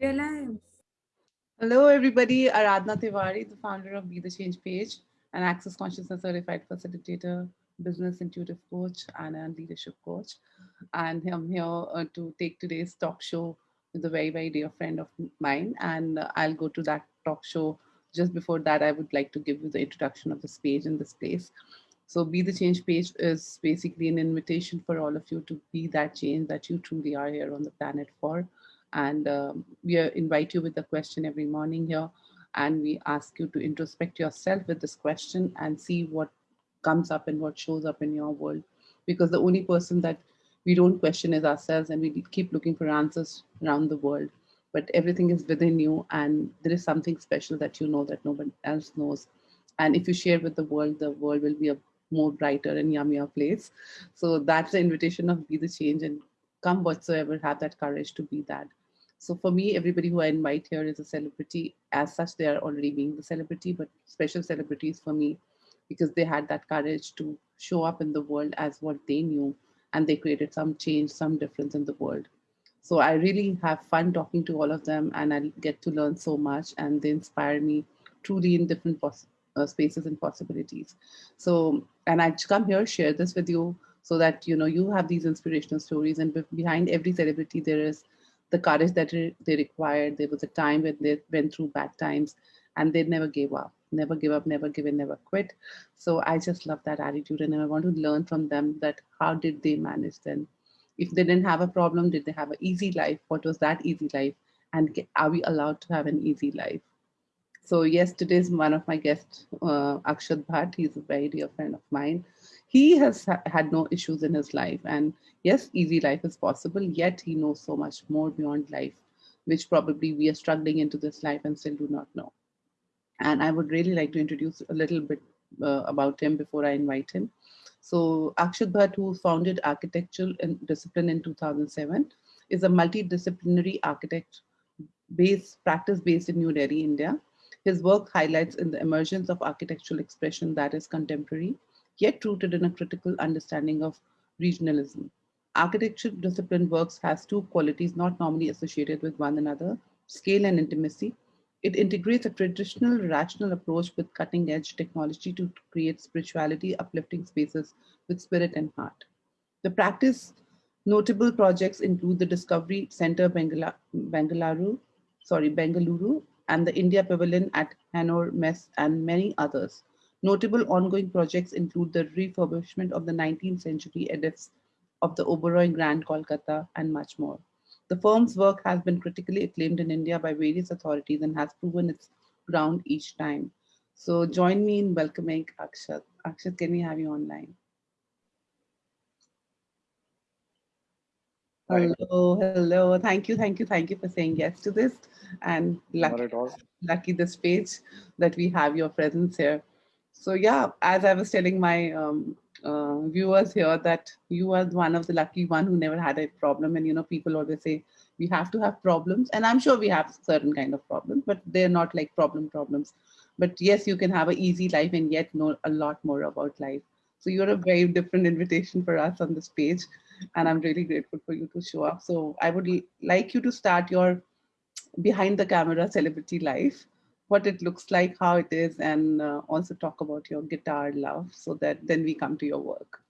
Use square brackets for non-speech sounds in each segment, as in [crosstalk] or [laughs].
Hello. Everybody. Aradhna Tiwari, the founder of Be the Change page, an Access Consciousness certified facilitator, business intuitive coach, and a leadership coach. And I'm here uh, to take today's talk show with a very, very dear friend of mine. And uh, I'll go to that talk show. Just before that, I would like to give you the introduction of this page in this place. So Be the Change page is basically an invitation for all of you to be that change that you truly are here on the planet for and um, we invite you with a question every morning here. And we ask you to introspect yourself with this question and see what comes up and what shows up in your world. Because the only person that we don't question is ourselves and we keep looking for answers around the world. But everything is within you and there is something special that you know that nobody else knows. And if you share with the world, the world will be a more brighter and yummier place. So that's the invitation of be the change and come whatsoever, have that courage to be that. So for me, everybody who I invite here is a celebrity. As such, they are already being the celebrity, but special celebrities for me because they had that courage to show up in the world as what they knew and they created some change, some difference in the world. So I really have fun talking to all of them and I get to learn so much and they inspire me truly in different uh, spaces and possibilities. So, and I come here, share this with you so that, you know, you have these inspirational stories and behind every celebrity, there is the courage that they required. There was a time when they went through bad times and they never gave up, never give up, never give in, never quit. So I just love that attitude and I want to learn from them that how did they manage then? If they didn't have a problem, did they have an easy life? What was that easy life? And are we allowed to have an easy life? So yes, today's one of my guests, uh, Akshat Bhatt. He's a very dear friend of mine he has ha had no issues in his life. And yes, easy life is possible, yet he knows so much more beyond life, which probably we are struggling into this life and still do not know. And I would really like to introduce a little bit uh, about him before I invite him. So Akshat Bhatt, who founded architectural discipline in 2007, is a multidisciplinary architect based practice based in New Delhi, India. His work highlights in the emergence of architectural expression that is contemporary, yet rooted in a critical understanding of regionalism. Architecture discipline works has two qualities not normally associated with one another, scale and intimacy. It integrates a traditional rational approach with cutting edge technology to create spirituality, uplifting spaces with spirit and heart. The practice notable projects include the Discovery Center Bengaluru, sorry, Bengaluru, and the India Pavilion at Hannover Messe and many others. Notable ongoing projects include the refurbishment of the 19th century edifts of the Oberoi Grand Kolkata and much more. The firm's work has been critically acclaimed in India by various authorities and has proven its ground each time. So join me in welcoming Akshat. Akshat, can we have you online? Hello, hello. Thank you, thank you, thank you for saying yes to this. And lucky, lucky this page that we have your presence here. So yeah, as I was telling my um, uh, viewers here that you are one of the lucky one who never had a problem. And you know, people always say we have to have problems, and I'm sure we have certain kind of problems, but they're not like problem problems. But yes, you can have an easy life and yet know a lot more about life. So you're a very different invitation for us on this page, and I'm really grateful for you to show up. So I would like you to start your behind the camera celebrity life what it looks like, how it is, and uh, also talk about your guitar love so that then we come to your work.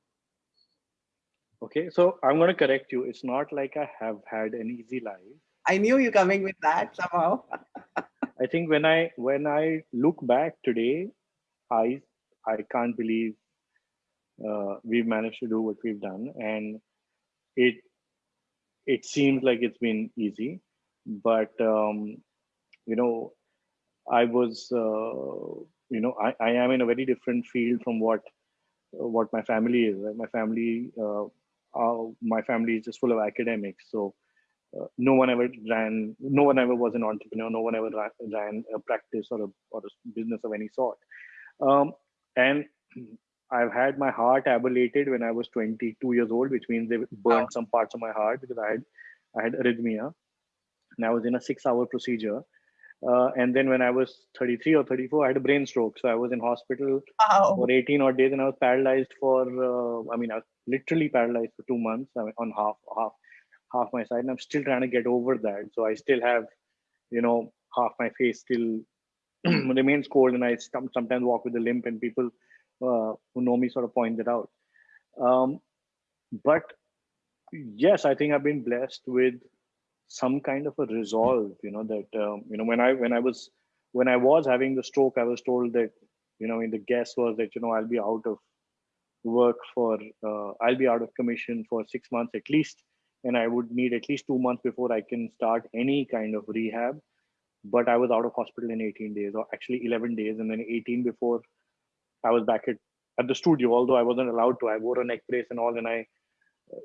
Okay, so I'm going to correct you. It's not like I have had an easy life. I knew you coming with that somehow. [laughs] I think when I when I look back today, I I can't believe uh, we've managed to do what we've done, and it it seems like it's been easy, but um, you know I was, uh, you know, I, I am in a very different field from what what my family is. Right? My family, uh, uh, my family is just full of academics. So uh, no one ever ran, no one ever was an entrepreneur. No one ever ran a practice or a, or a business of any sort. Um, and [clears throat] I've had my heart ablated when I was 22 years old, which means they burned some parts of my heart because I had I had arrhythmia, and I was in a six-hour procedure uh, and then when I was 33 or 34, I had a brain stroke. So I was in hospital wow. for 18 odd days and I was paralyzed for, uh, I mean, I was literally paralyzed for two months I mean, on half, half, half my side. And I'm still trying to get over that. So I still have you know, half my face still [clears throat] remains cold and I sometimes walk with a limp and people uh, who know me sort of point that out. Um, but yes, I think I've been blessed with some kind of a resolve, you know, that, um, you know, when I, when I was, when I was having the stroke, I was told that, you know, in the guess was that, you know, I'll be out of work for, uh, I'll be out of commission for six months at least. And I would need at least two months before I can start any kind of rehab. But I was out of hospital in 18 days or actually 11 days. And then 18 before I was back at, at the studio, although I wasn't allowed to, I wore a neck brace and all. And I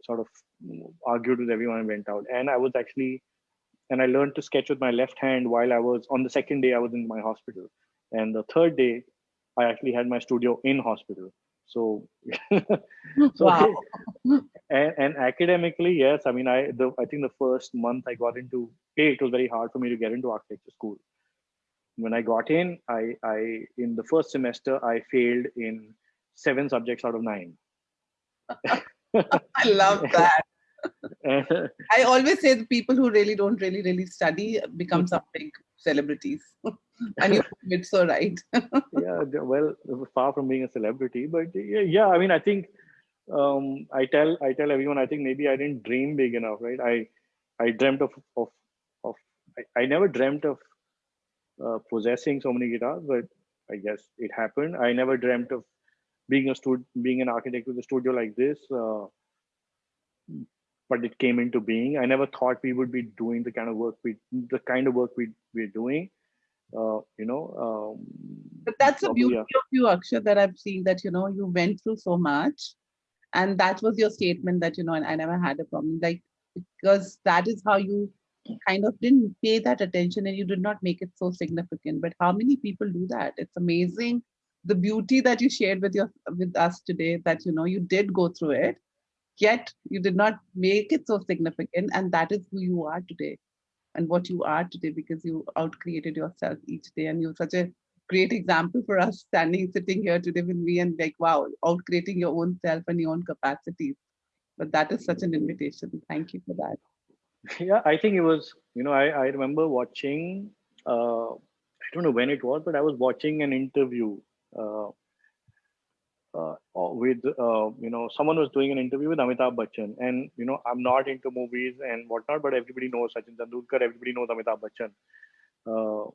sort of mm, argued with everyone and went out. And I was actually, and I learned to sketch with my left hand while I was on the second day I was in my hospital. And the third day, I actually had my studio in hospital. So, [laughs] so wow. [laughs] and, and academically, yes. I mean, I the I think the first month I got into a, it was very hard for me to get into architecture school. When I got in, I I in the first semester I failed in seven subjects out of nine. [laughs] [laughs] I love that. [laughs] I always say the people who really don't really really study become some big celebrities, [laughs] and you it's so right. yeah, well, far from being a celebrity, but yeah, I mean, I think um, I tell I tell everyone I think maybe I didn't dream big enough, right? I I dreamt of of of I, I never dreamt of uh, possessing so many guitars, but I guess it happened. I never dreamt of being a stud being an architect with a studio like this. Uh, but it came into being. I never thought we would be doing the kind of work we, the kind of work we we're doing. Uh, you know. Um, but that's the beauty yeah. of you, Akshay, that I've seen that you know you went through so much, and that was your statement that you know I never had a problem, like because that is how you kind of didn't pay that attention and you did not make it so significant. But how many people do that? It's amazing the beauty that you shared with your with us today that you know you did go through it yet you did not make it so significant and that is who you are today and what you are today because you out created yourself each day. And you're such a great example for us standing sitting here today with me and like wow out creating your own self and your own capacities. But that is such an invitation. Thank you for that. Yeah i think it was you know i, I remember watching uh, i don't know when it was but i was watching an interview with uh, you know someone was doing an interview with Amitabh Bachchan, and you know I'm not into movies and whatnot, but everybody knows Sachin Tendulkar, everybody knows Amitabh Bachchan, uh,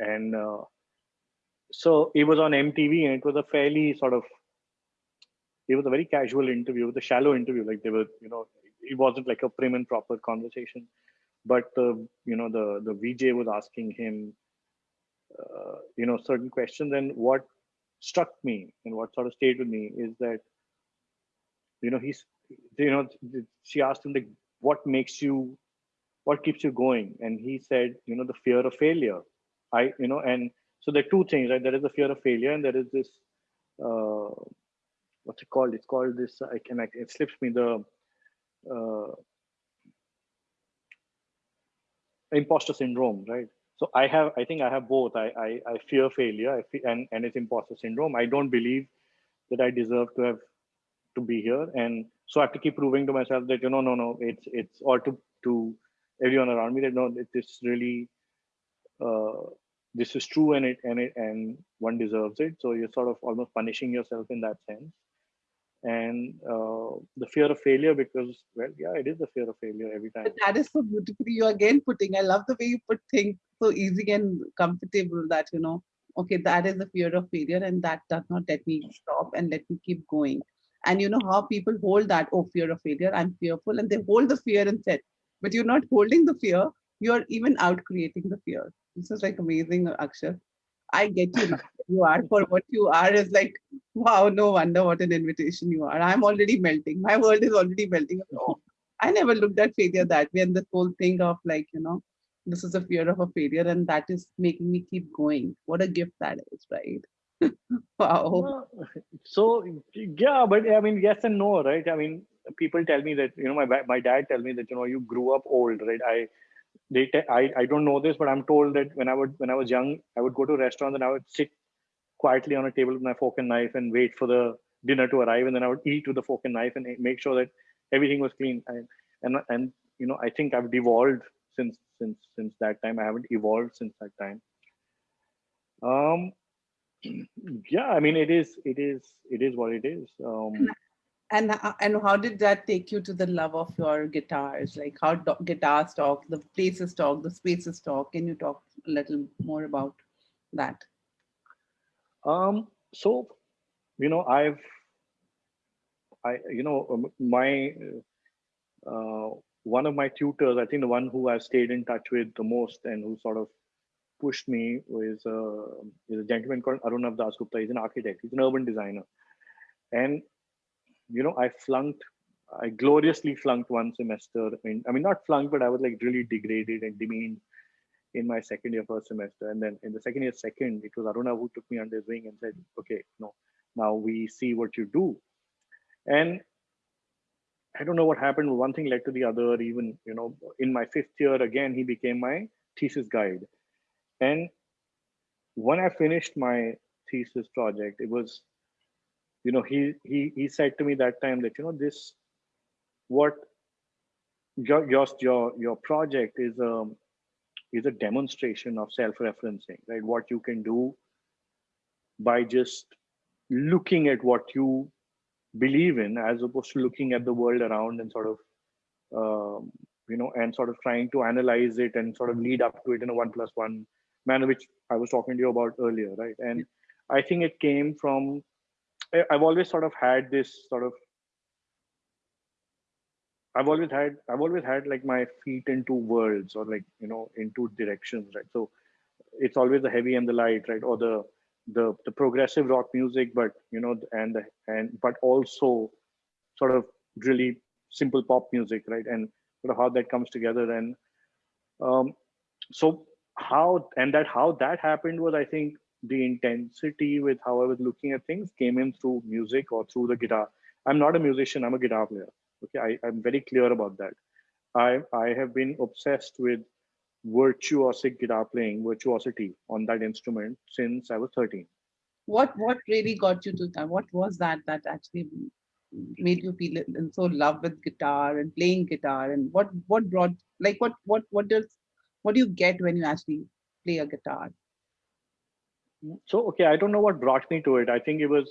and uh, so it was on MTV, and it was a fairly sort of it was a very casual interview, the shallow interview, like they were you know it wasn't like a prim and proper conversation, but the you know the the VJ was asking him. Uh, you know certain questions. And what struck me and what sort of stayed with me is that you know he's you know she asked him like what makes you what keeps you going? And he said you know the fear of failure. I you know and so there are two things right? There is the fear of failure and there is this uh what's it called? It's called this i can it slips me the uh imposter syndrome right so i have i think i have both. I i, I fear failure. I fear, and and it's imposter syndrome. I don't believe that i deserve to have to be here. And so i have to keep proving to myself that you know no no it's it's or to to everyone around me that no this really uh, this is true and it and it and one deserves it. So you're sort of almost punishing yourself in that sense and uh, the fear of failure because well yeah it is the fear of failure every time. but that is so beautifully you again putting i love the way you put things so easy and comfortable that you know okay that is the fear of failure and that does not let me stop and let me keep going. And you know how people hold that oh fear of failure i'm fearful and they hold the fear and said but you're not holding the fear you're even out creating the fear. This is like amazing akshay I get you. You are for what you are is like, wow, no wonder what an invitation you are. I'm already melting. My world is already melting. [laughs] I never looked at failure that way. And this whole thing of like, you know, this is a fear of a failure and that is making me keep going. What a gift that is, right? [laughs] wow. So yeah, but I mean, yes and no, right? I mean, people tell me that, you know, my, my dad tell me that, you know, you grew up old, right? I, they I, I don't know this but i'm told that when i would when i was young i would go to restaurants and i would sit quietly on a table with my fork and knife and wait for the dinner to arrive and then i would eat with the fork and knife and make sure that everything was clean and and, and you know i think i've devolved since since since that time. I haven't evolved since that time. Um, [clears throat] yeah, I mean, it is it is it is what it is. Um, and and how did that take you to the love of your guitars like how do, guitars talk the places talk the spaces talk can you talk a little more about that um so you know i've i you know um, my uh, one of my tutors i think the one who i've stayed in touch with the most and who sort of pushed me is, uh, is a gentleman called Arunav Dasgupta. He's an architect. He's an urban designer. And you know, I flunked, I gloriously flunked one semester. In, I mean, not flunked, but I was like really degraded and demeaned in my second year first semester. And then in the second year second, it was Aruna who took me under his wing and said, okay, no, now we see what you do. And I don't know what happened. One thing led to the other. Even, you know, in my fifth year, again, he became my thesis guide. And when I finished my thesis project, it was you know he he he said to me that time that you know this what your your your, your project is a is a demonstration of self-referencing right? What you can do by just looking at what you believe in as opposed to looking at the world around and sort of um, you know and sort of trying to analyze it and sort of lead up to it in a one plus one manner which i was talking to you about earlier right? And i think it came from I've always sort of had this sort of I've always had I've always had like my feet in two worlds or like you know in two directions, right? So it's always the heavy and the light, right? Or the the the progressive rock music, but you know, and and but also sort of really simple pop music, right? And sort of how that comes together. And um, so how and that how that happened was I think the intensity with how I was looking at things came in through music or through the guitar. I'm not a musician, I'm a guitar player. Okay, I, I'm very clear about that. I, I have been obsessed with virtuosic guitar playing, virtuosity on that instrument since I was 13. What what really got you to that? What was that that actually made you feel in so love with guitar and playing guitar? And what what brought like what what what does what do you get when you actually play a guitar? so okay i don't know what brought me to it i think it was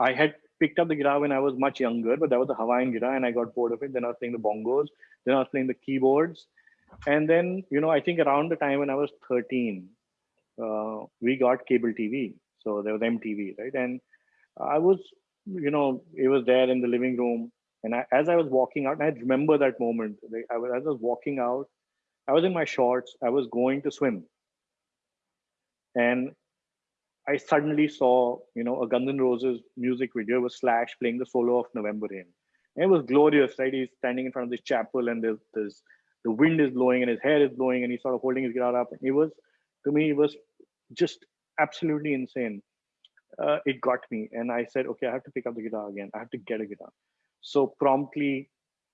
i had picked up the guitar when i was much younger but that was a hawaiian guitar and i got bored of it. Then i was playing the bongos then i was playing the keyboards. And then you know i think around the time when i was 13 uh, we got cable tv so there was mtv right? And i was you know it was there in the living room. And I, as i was walking out and i remember that moment I was, as i was walking out i was in my shorts. I was going to swim. And I suddenly saw, you know, a Guns N' Roses music video with Slash playing the solo of November Rain. And it was glorious, right? He's standing in front of this chapel and there's, there's the wind is blowing and his hair is blowing and he's sort of holding his guitar up. And it was, to me, it was just absolutely insane. Uh, it got me. And I said, okay, I have to pick up the guitar again. I have to get a guitar. So promptly,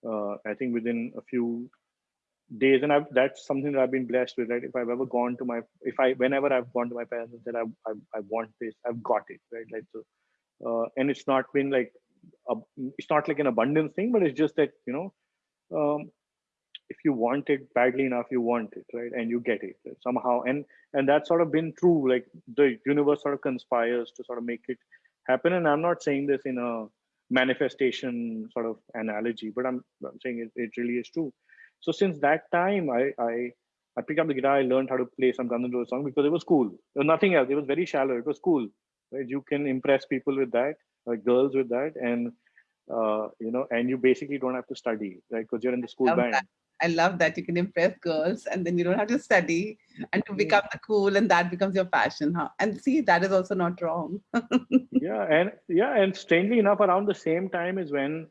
uh, I think within a few days and I've, that's something that i've been blessed with right? If i've ever gone to my if i whenever i've gone to my parents and said i i, I want this i've got it right? Like so uh, and it's not been like a, it's not like an abundance thing but it's just that you know um, if you want it badly enough you want it right? And you get it right? somehow and and that's sort of been true like the universe sort of conspires to sort of make it happen and i'm not saying this in a manifestation sort of analogy but i'm, I'm saying it, it really is true so since that time, I I, I picked up the guitar. I learned how to play some Guns N' Roses song because it was cool. There was nothing else. It was very shallow. It was cool. Right? You can impress people with that, like girls with that, and uh, you know, and you basically don't have to study, right? Because you're in the school band. That. I love that you can impress girls and then you don't have to study and to become the cool and that becomes your passion. Huh? And see, that is also not wrong. [laughs] yeah. And yeah. And strangely enough, around the same time is when,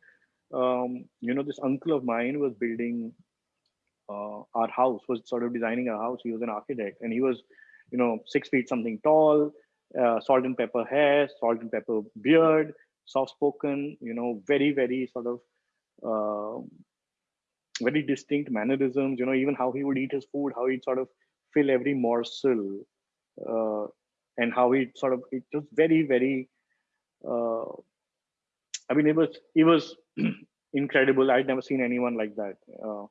um, you know, this uncle of mine was building uh, our house was sort of designing our house. He was an architect and he was you know six feet something tall uh, salt and pepper hair salt and pepper beard soft spoken you know very very sort of uh, very distinct mannerisms you know even how he would eat his food how he'd sort of fill every morsel uh, and how he sort of it was very very uh, i mean it was it was [clears throat] incredible. I'd never seen anyone like that uh,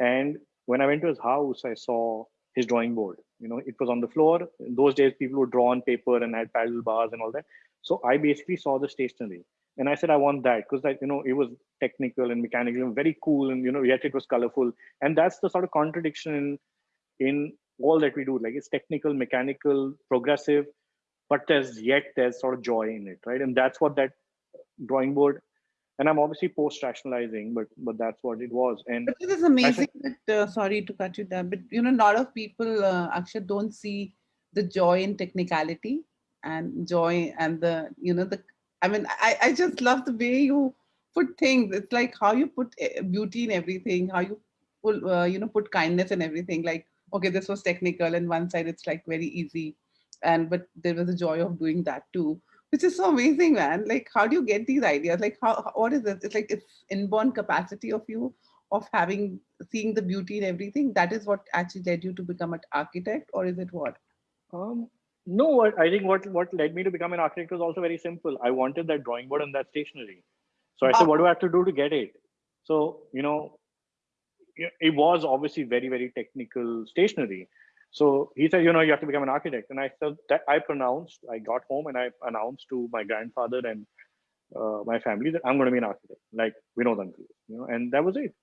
and when I went to his house, I saw his drawing board. You know, it was on the floor. In those days, people would draw on paper and had paddle bars and all that. So I basically saw the stationery, and I said, I want that because that you know it was technical and mechanical and very cool, and you know yet it was colorful. And that's the sort of contradiction in in all that we do. Like it's technical, mechanical, progressive, but there's yet there's sort of joy in it, right? And that's what that drawing board and i'm obviously post rationalizing but but that's what it was. And but is amazing that uh, sorry to cut you there but you know a lot of people uh, actually don't see the joy in technicality and joy and the you know the i mean i i just love the way you put things. It's like how you put eh, beauty in everything how you put uh, you know put kindness in everything. Like okay this was technical and one side it's like very easy. And but there was a joy of doing that too which is so amazing, man. Like, how do you get these ideas? Like, how, what is it? It's like it's inborn capacity of you of having seeing the beauty in everything. That is what actually led you to become an architect, or is it what? Um, no, what I think what what led me to become an architect was also very simple. I wanted that drawing board and that stationery. So I said, what do I have to do to get it? So you know, it was obviously very very technical stationery so he said, you know, you have to become an architect. And I said that I pronounced, I got home and I announced to my grandfather and uh, my family that I'm going to be an architect, like we Vinod uncle, you know, and that was it.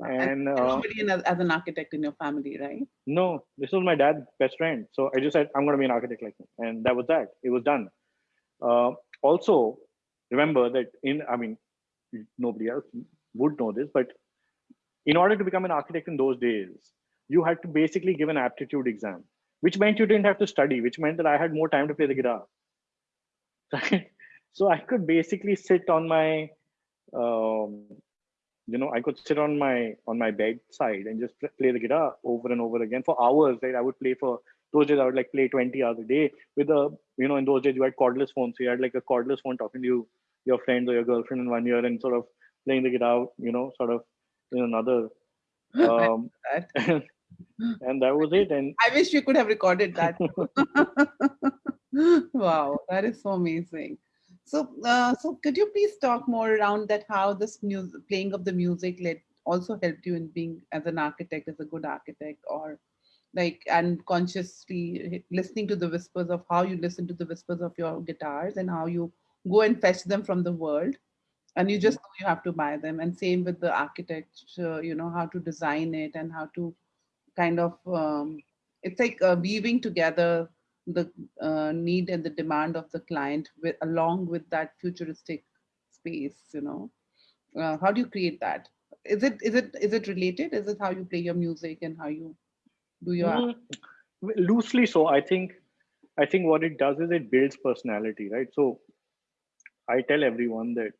And, uh, nobody as an architect in your family, right? No, this was my dad's best friend. So I just said, I'm going to be an architect like him. And that was that. It was done. Uh, also, remember that in, I mean, nobody else would know this, but in order to become an architect in those days, you had to basically give an aptitude exam, which meant you didn't have to study, which meant that I had more time to play the guitar. Right? [laughs] so I could basically sit on my, um, you know, I could sit on my on my bedside and just play the guitar over and over again for hours. Right, I would play for those days. I would like play 20 hours a day with a, you know, in those days you had cordless phones, so you had like a cordless phone talking to you, your friends or your girlfriend in one ear and sort of playing the guitar, you know, sort of in another. [laughs] Um, and that was it. And I wish we could have recorded that. [laughs] wow, that is so amazing. So, uh, so could you please talk more around that? How this music, playing of the music, led also helped you in being as an architect, as a good architect, or like and consciously listening to the whispers of how you listen to the whispers of your guitars and how you go and fetch them from the world and you just you have to buy them and same with the architecture you know how to design it and how to kind of um, it's like uh, weaving together the uh, need and the demand of the client with along with that futuristic space you know? Uh, how do you create that? Is it is it is it related? Is it how you play your music and how you do your mm, loosely so. I think i think what it does is it builds personality right? So i tell everyone that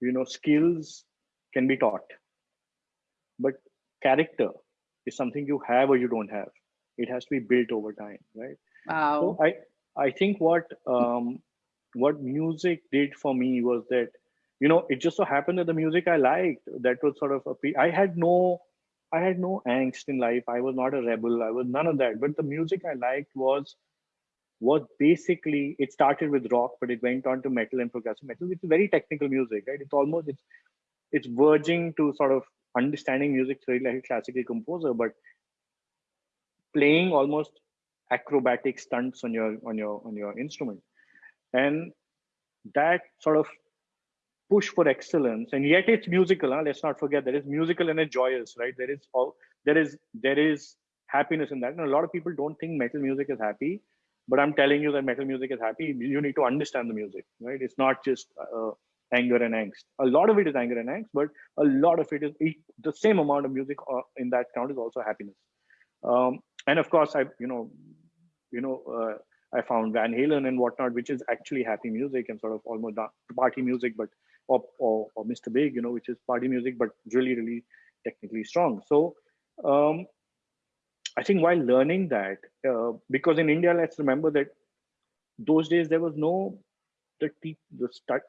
you know skills can be taught but character is something you have or you don't have. It has to be built over time, right? Wow. So I I think what um, what music did for me was that you know it just so happened that the music I liked that was sort of a I had no I had no angst in life. I was not a rebel. I was none of that. But the music I liked was was basically it started with rock, but it went on to metal and progressive metal, which is very technical music, right? It's almost it's it's verging to sort of understanding music theory like a classical composer, but playing almost acrobatic stunts on your on your on your instrument, and that sort of push for excellence, and yet it's musical. Huh? Let's not forget there is musical and it's joyous, right? There is all there is there is happiness in that. And a lot of people don't think metal music is happy, but I'm telling you that metal music is happy. You need to understand the music, right? It's not just uh, anger and angst. A lot of it is anger and angst, but a lot of it is the same amount of music uh, in that count is also happiness. Um, and of course, I you know, you know, uh, I found Van Halen and whatnot, which is actually happy music and sort of almost party music, but or, or, or Mr. Big, you know, which is party music, but really really technically strong. So um, I think while learning that, uh, because in India, let's remember that those days there was no the, the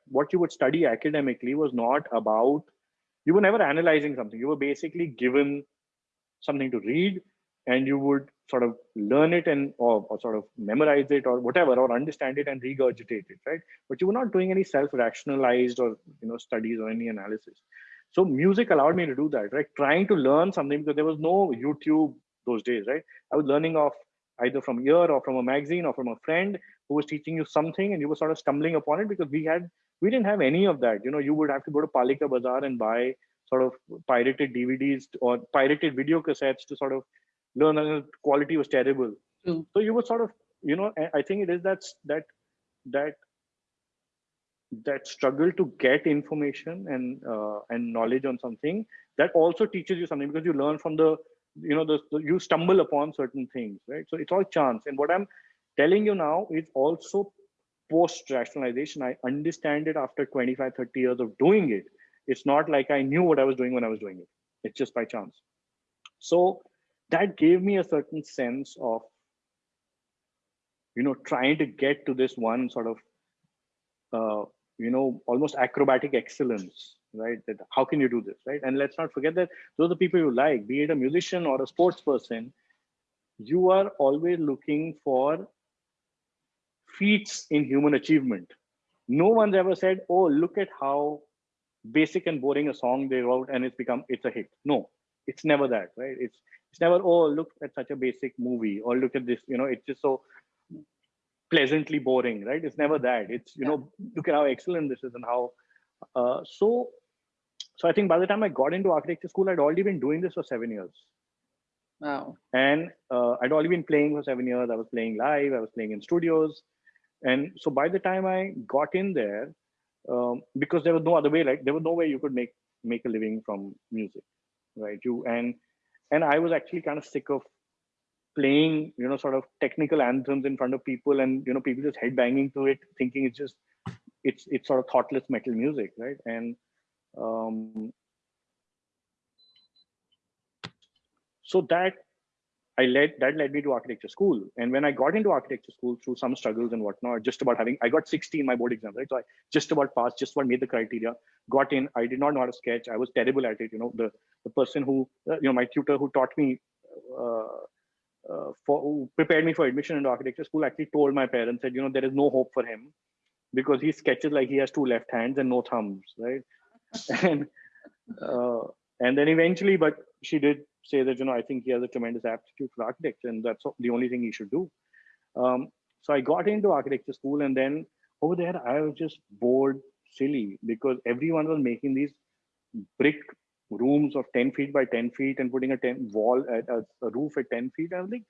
what you would study academically was not about you were never analyzing something you were basically given something to read and you would sort of learn it and or, or, sort of memorize it or whatever or understand it and regurgitate it right but you were not doing any self rationalized or you know studies or any analysis So music allowed me to do that, right? Trying to learn something because there was no YouTube those days, right? I was learning off either from ear or from a magazine or from a friend who was teaching you something and you were sort of stumbling upon it because we had we didn't have any of that you know you would have to go to palika bazaar and buy sort of pirated dvds or pirated video cassettes to sort of learn and the quality was terrible True. so you were sort of you know i think it is that that that that struggle to get information and uh, and knowledge on something that also teaches you something because you learn from the you know the, the, you stumble upon certain things right? So it's all chance. And what i'm telling you now is also post rationalization i understand it after 25 30 years of doing it. It's not like i knew what i was doing when i was doing it. It's just by chance. So that gave me a certain sense of you know trying to get to this one sort of uh, you know almost acrobatic excellence right? That how can you do this right? And let's not forget that those are the people you like be it a musician or a sports person you are always looking for feats in human achievement. No one's ever said oh look at how basic and boring a song they wrote and it's become it's a hit. No it's never that right? It's it's never oh look at such a basic movie or look at this you know it's just so pleasantly boring right? It's never that. It's you know look at how excellent this is and how uh, so so i think by the time i got into architecture school i'd already been doing this for seven years. Wow. and uh, i'd already been playing for seven years. I was playing live. I was playing in studios. And so by the time i got in there um, because there was no other way like there was no way you could make make a living from music right? You and and i was actually kind of sick of playing you know sort of technical anthems in front of people and you know people just head banging to it thinking it's just it's it's sort of thoughtless metal music right? And um so that I led that led me to architecture school. And when I got into architecture school through some struggles and whatnot, just about having I got 60 in my board exam, right? So I just about passed, just about made the criteria, got in. I did not know how to sketch. I was terrible at it. You know, the the person who uh, you know my tutor who taught me uh, uh, for prepared me for admission into architecture school actually told my parents that you know there is no hope for him because he sketches like he has two left hands and no thumbs, right? [laughs] [laughs] and uh, and then eventually, but she did say that you know I think he has a tremendous aptitude for architecture, and that's the only thing he should do. Um, so I got into architecture school, and then over there I was just bored silly because everyone was making these brick rooms of 10 feet by 10 feet and putting a 10 wall at a, a roof at 10 feet. I was like,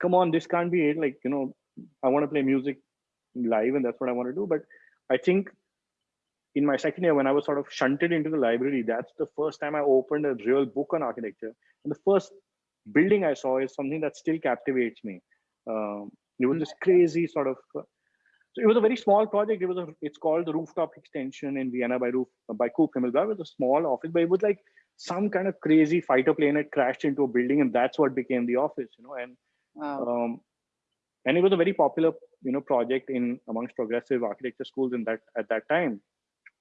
come on, this can't be it. Like, you know, I want to play music live and that's what I want to do. But I think in my second year, when I was sort of shunted into the library, that's the first time I opened a real book on architecture. And the first building I saw is something that still captivates me. Um, it was this crazy sort of. Uh, so it was a very small project. It was a. It's called the rooftop extension in Vienna by roof by Coop Himmelblau. It was a small office, but it was like some kind of crazy fighter plane had crashed into a building, and that's what became the office. You know, and Wow. um, and it was a very popular you know project in amongst progressive architecture schools in that at that time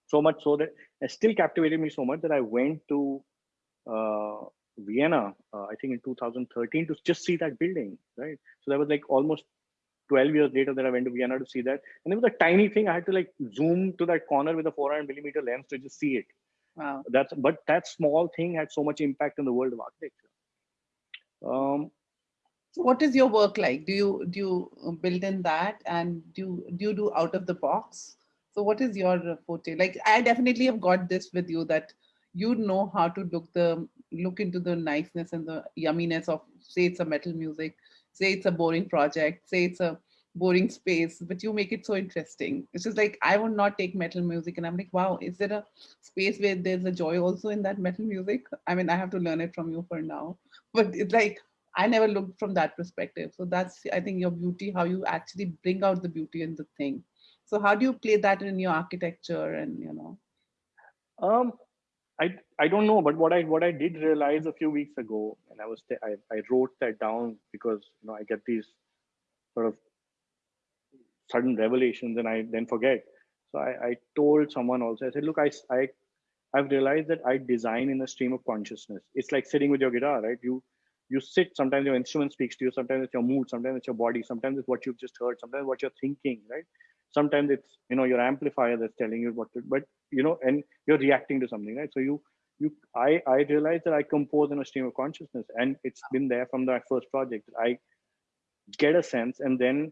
so much so that it still captivated me so much that i went to uh, vienna uh, i think in 2013 to just see that building right so that was like almost 12 years later that i went to vienna to see that and it was a tiny thing i had to like zoom to that corner with a 400 millimeter lens to just see it wow. that's but that small thing had so much impact in the world of architecture um, So what is your work like? Do you do you uh, build in that and do do you do out of the box? So what is your forte? Like I definitely have got this with you that you know how to look the look into the niceness and the yumminess of say it's a metal music, say it's a boring project, say it's a boring space, but you make it so interesting. It's just like I would not take metal music and I'm like, wow, is there a space where there's a joy also in that metal music? I mean, I have to learn it from you for now. But it's like I never looked from that perspective. So that's, I think, your beauty, how you actually bring out the beauty in the thing. So how do you play that in your architecture and, you know? Um, I I don't know, but what I what I did realize a few weeks ago, and I was I I wrote that down because you know I get these sort of sudden revelations and I then forget. So I, I told someone also. I said, look, I I I've realized that I design in a stream of consciousness. It's like sitting with your guitar, right? You you sit. Sometimes your instrument speaks to you. Sometimes it's your mood. Sometimes it's your body. Sometimes it's what you've just heard. Sometimes what you're thinking, right? Sometimes it's you know your amplifier that's telling you what to but you know and you're reacting to something right so you you I I realized that I compose in a stream of consciousness, and it's been there from the first project. I get a sense, and then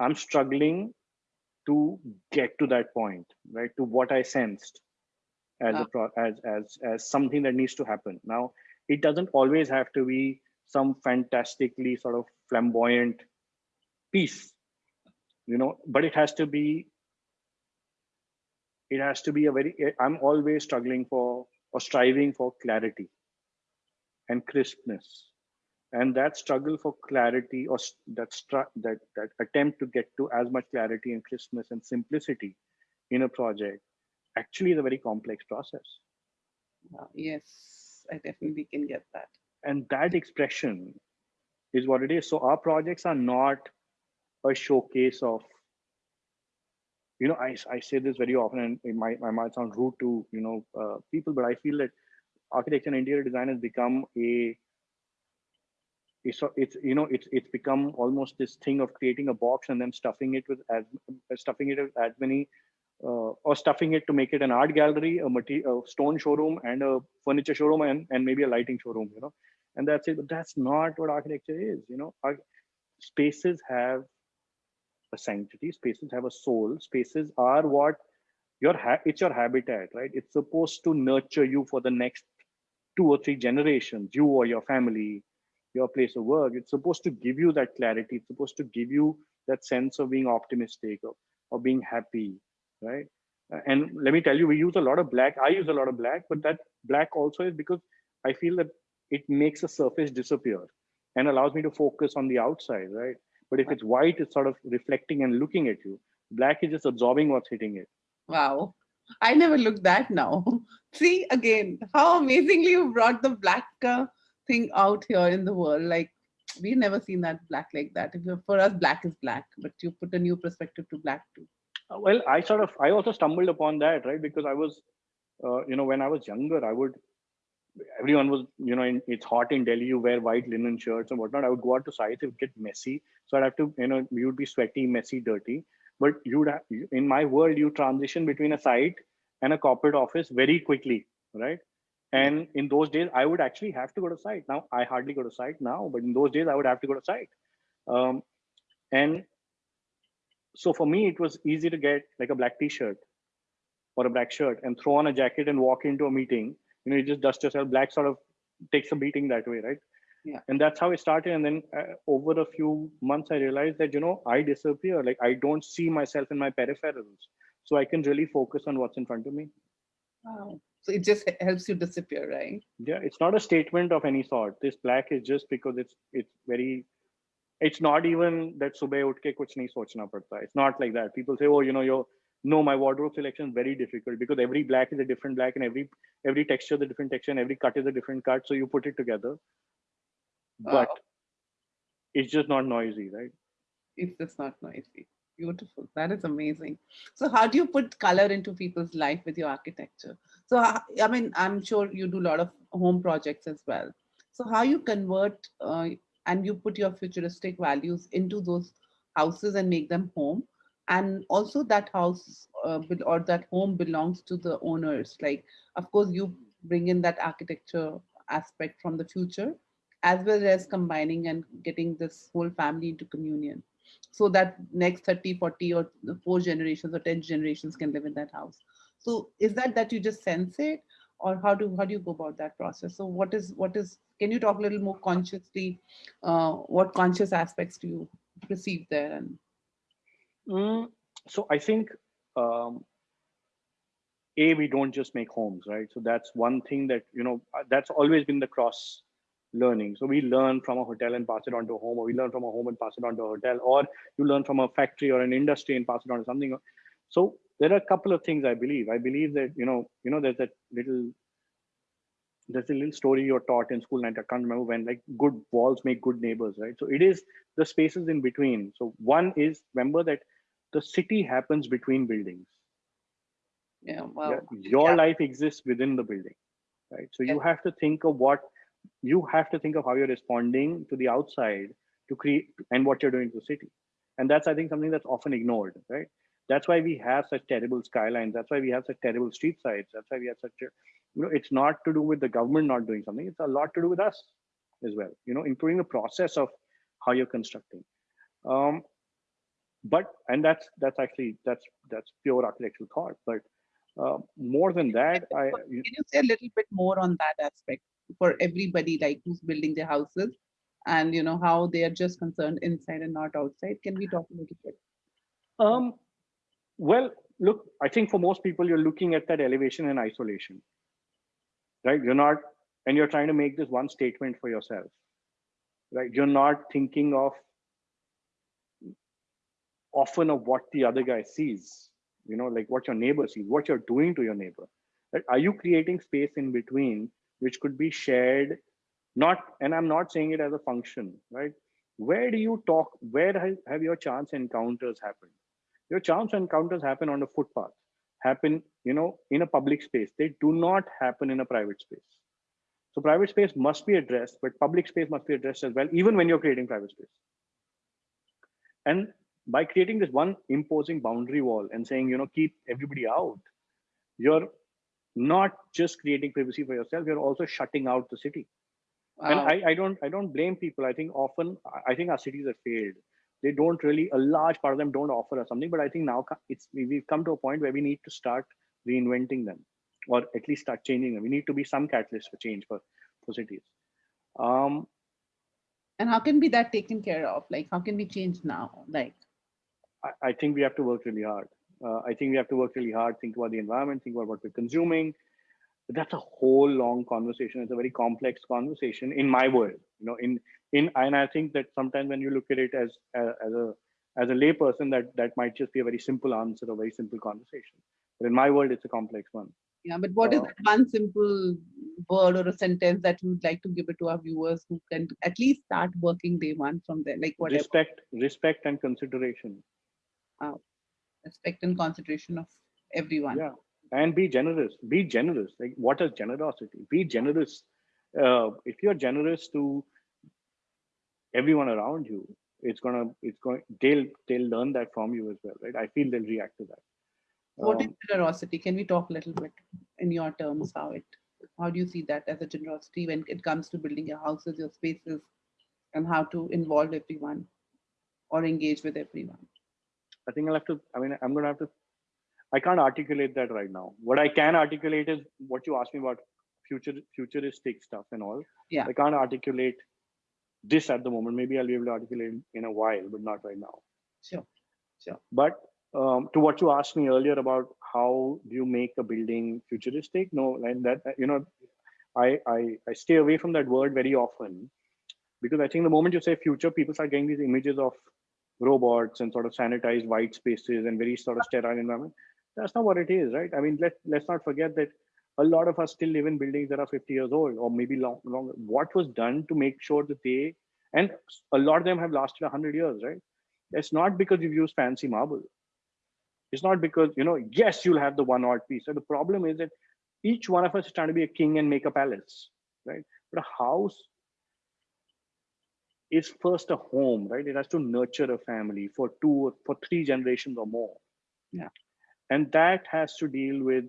I'm struggling to get to that point, right? To what I sensed as a pro as as as something that needs to happen. Now, it doesn't always have to be some fantastically sort of flamboyant piece, you know, but it has to be it has to be a very eh, i'm always struggling for or striving for clarity and crispness. And that struggle for clarity or that that that attempt to get to as much clarity and crispness and simplicity in a project actually is a very complex process. Yes i definitely can get that. And that expression is what it is. So our projects are not a showcase of you know I, I say this very often and it might, might sound rude to you know uh, people but i feel that architecture and interior design has become a it's, it's you know it's it's become almost this thing of creating a box and then stuffing it with as stuffing it with as many uh, or stuffing it to make it an art gallery a a stone showroom and a furniture showroom and, and maybe a lighting showroom you know and that's it. But that's not what architecture is you know. Our spaces have a sanctity spaces have a soul. Spaces are what your it's your habitat right? It's supposed to nurture you for the next two or three generations you or your family your place of work. It's supposed to give you that clarity. It's supposed to give you that sense of being optimistic or, or being happy right? And let me tell you we use a lot of black i use a lot of black but that black also is because i feel that it makes a surface disappear and allows me to focus on the outside right but if it's white it's sort of reflecting and looking at you. Black is just absorbing what's hitting it. Wow. I never looked that now. [laughs] See again how amazingly you brought the black uh, thing out here in the world. Like we've never seen that black like that. For us black is black but you put a new perspective to black too. Uh, well i sort of i also stumbled upon that right? Because i was uh, you know when i was younger i would everyone was you know in, it's hot in delhi you wear white linen shirts and whatnot i would go out to sites it would get messy so i'd have to you know you would be sweaty messy dirty but you'd have, in my world you transition between a site and a corporate office very quickly right and in those days, I would actually have to go to site. Now I hardly go to site now, but in those days I would have to go to site. Um, and so for me, it was easy to get like a black t-shirt or a black shirt and throw on a jacket and walk into a meeting. You know, you just dust yourself. Black sort of takes a beating that way, right? Yeah. And that's how it started. And then uh, over a few months, I realized that, you know, I disappear. Like I don't see myself in my peripherals. So I can really focus on what's in front of me. Wow. So it just helps you disappear, right? Yeah, it's not a statement of any sort. This black is just because it's it's very it's not even that subah utke kuch nahi sochna padta. It's not like that. People say, oh, you know, your no, my wardrobe selection is very difficult because every black is a different black and every every texture is a different texture and every cut is a different cut. So you put it together. But oh. it's just not noisy, right? It's just not noisy. Beautiful. That is amazing. So how do you put color into people's life with your architecture? So, I mean, I'm sure you do a lot of home projects as well. So how you convert uh, and you put your futuristic values into those houses and make them home. And also that house uh, or that home belongs to the owners. Like, of course, you bring in that architecture aspect from the future, as well as combining and getting this whole family into communion. So that next 30 40 or four generations or 10 generations can live in that house. So is that that you just sense it or how do how do you go about that process? So what is what is can you talk a little more consciously uh, what conscious aspects do you perceive there and mm, so i think um, a we don't just make homes right so that's one thing that you know that's always been the cross learning. So we learn from a hotel and pass it on to a home, or we learn from a home and pass it on to a hotel, or you learn from a factory or an industry and pass it on to something. So there are a couple of things I believe. I believe that you know, you know, there's that little there's a little story you're taught in school, and I can't remember when, like good walls make good neighbors, right? So it is the spaces in between. So one is remember that the city happens between buildings. Yeah, well, yeah, your yeah. life exists within the building, right? So yeah. you have to think of what you have to think of how you're responding to the outside to create and what you're doing to the city and that's i think something that's often ignored right that's why we have such terrible skylines that's why we have such terrible street sides that's why we have such you know it's not to do with the government not doing something it's a lot to do with us as well you know including the process of how you're constructing um, but and that's that's actually that's that's pure architectural thought. But uh, more than that i can you say a little bit more on that aspect for everybody like who's building their houses and you know how they are just concerned inside and not outside? Can we talk a little bit? Um well look i think for most people you're looking at that elevation and isolation. Right? You're not and you're trying to make this one statement for yourself. Right? You're not thinking of often of what the other guy sees you know like what your neighbor sees what you're doing to your neighbor. Right? are you creating space in between which could be shared not and i'm not saying it as a function right? Where do you talk where have, your chance encounters happened? Your chance encounters happen on a footpath happen you know in a public space. They do not happen in a private space. So private space must be addressed but public space must be addressed as well even when you're creating private space. And by creating this one imposing boundary wall and saying you know keep everybody out you're not just creating privacy for yourself you're also shutting out the city. Wow. and I, I don't i don't blame people. I think often i think our cities have failed. They don't really a large part of them don't offer us something but i think now it's we've come to a point where we need to start reinventing them or at least start changing them. We need to be some catalyst for change for for cities. Um and how can be that taken care of? Like how can we change now? Like i, I think we have to work really hard. Uh, i think we have to work really hard think about the environment think about what we're consuming. That's a whole long conversation. It's a very complex conversation in my world you know in in and i think that sometimes when you look at it as as a as a layperson that that might just be a very simple answer a very simple conversation. But in my world it's a complex one. Yeah but what uh, is that one simple word or a sentence that you would like to give it to our viewers who can at least start working day one from there like whatever? Respect respect and consideration uh, respect and consideration of everyone. Yeah and be generous be generous like what is generosity be generous uh, if you're generous to everyone around you it's gonna it's going they'll they'll learn that from you as well right? I feel they'll react to that. What um, is generosity? Can we talk a little bit in your terms how it how do you see that as a generosity when it comes to building your houses your spaces and how to involve everyone or engage with everyone i think i'll have to i mean i'm gonna have to i can't articulate that right now what i can articulate is what you asked me about future futuristic stuff and all yeah i can't articulate this at the moment. Maybe I'll be able to articulate in a while, but not right now. Sure, sure. But um, to what you asked me earlier about how do you make a building futuristic? No, and that you know, I I I stay away from that word very often because I think the moment you say future, people start getting these images of robots and sort of sanitized white spaces and very sort of sterile environment. That's not what it is, right? I mean, let let's not forget that a lot of us still live in buildings that are 50 years old or maybe long, longer. What was done to make sure that they, and a lot of them have lasted 100 years, right? It's not because you've used fancy marble. It's not because, you know, yes, you'll have the one odd piece. So the problem is that each one of us is trying to be a king and make a palace, right? But a house is first a home, right? It has to nurture a family for two, for three generations or more. Yeah. And that has to deal with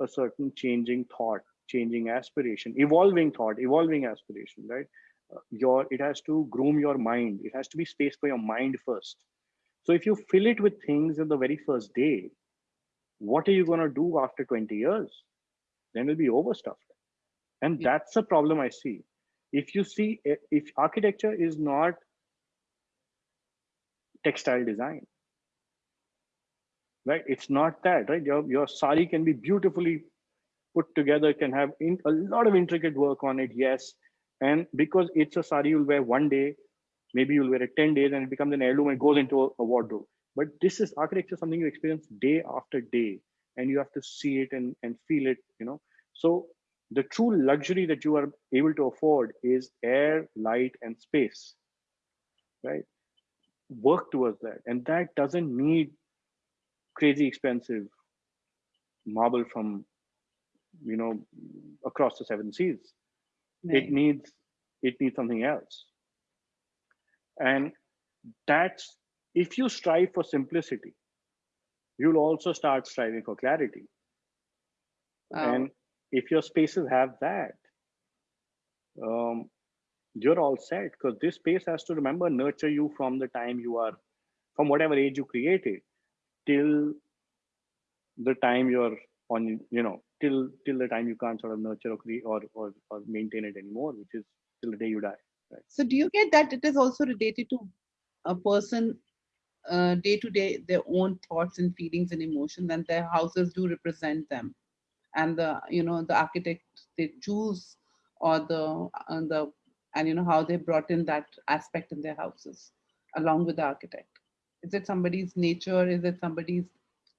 a certain changing thought, changing aspiration, evolving thought, evolving aspiration, right? Uh, your it has to groom your mind. It has to be space for your mind first. So if you fill it with things in the very first day, what are you going to do after 20 years? Then it'll be overstuffed. And yeah. that's the problem I see. If you see, if architecture is not textile design, right? It's not that, right? Your, your sari can be beautifully put together, can have in, a lot of intricate work on it, yes. And because it's a sari you'll wear one day, maybe you'll wear it 10 days and it becomes an heirloom and goes into a, a wardrobe. But this is architecture, something you experience day after day, and you have to see it and, and feel it, you know. So the true luxury that you are able to afford is air, light, and space, right? Work towards that. And that doesn't need crazy expensive marble from you know across the seven seas right. it needs it needs something else and that's if you strive for simplicity you'll also start striving for clarity wow. and if your spaces have that, um, you're all set because this space has to remember nurture you from the time you are, from whatever age you created, till the time you're on, you know, till till the time you can't sort of nurture or create or or, or maintain it anymore, which is till the day you die. Right? So do you get that it is also related to a person uh, day to day their own thoughts and feelings and emotions and their houses do represent them and the you know the architect they choose or the and the and you know how they brought in that aspect in their houses along with the architect. Is it somebody's nature? Is it somebody's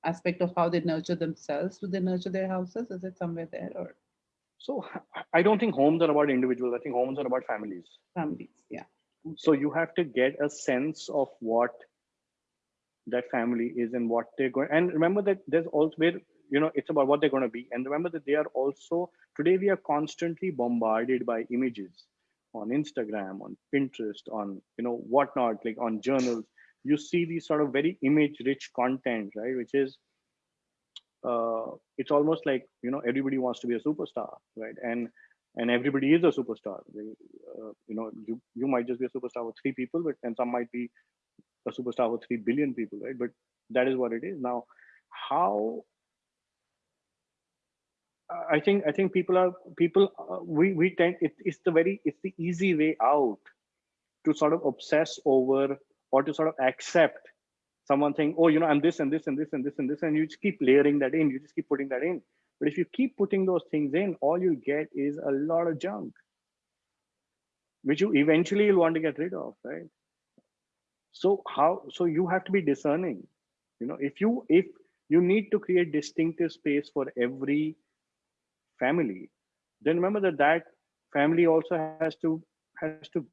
aspect of how they nurture themselves? Do they nurture their houses? Is it somewhere there or? So i don't think homes are about individuals. I think homes are about families. Families yeah. Okay. so you have to get a sense of what that family is and what they're going and remember that there's also where you know it's about what they're going to be. And remember that they are also today we are constantly bombarded by images on instagram on pinterest on you know whatnot like on journals. You see these sort of very image rich content right which is uh, it's almost like you know everybody wants to be a superstar right? And and everybody is a superstar. Uh, you know you you might just be a superstar with three people but and some might be a superstar with 3 billion people right? But that is what it is. Now how i think i think people are people uh, we we tend it, it's the very it's the easy way out to sort of obsess over or to sort of accept someone saying oh you know i'm this and this and this and this and this and you just keep layering that in you just keep putting that in. But if you keep putting those things in all you get is a lot of junk which you eventually will want to get rid of right? So how so you have to be discerning. You know if you if you need to create distinctive space for every family. Then remember that that family also has to has to